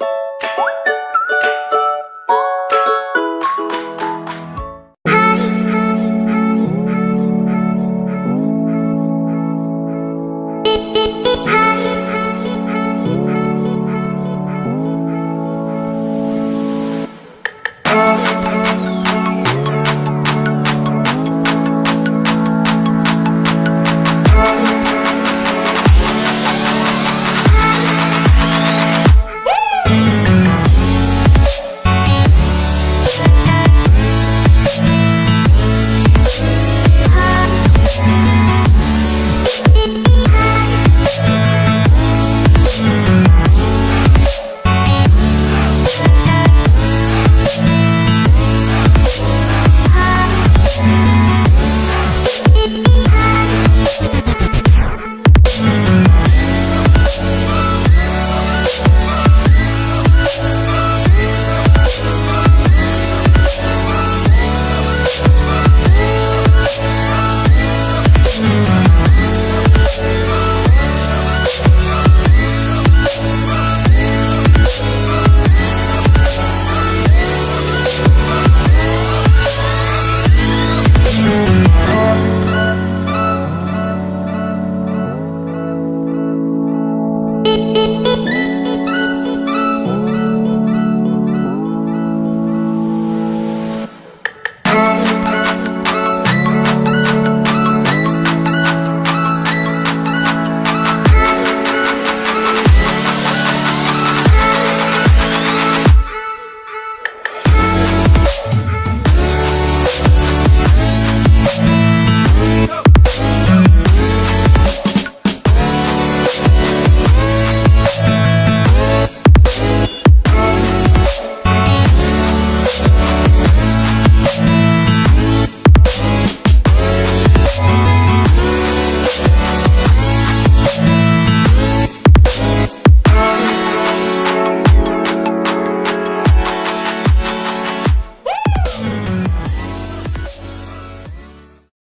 you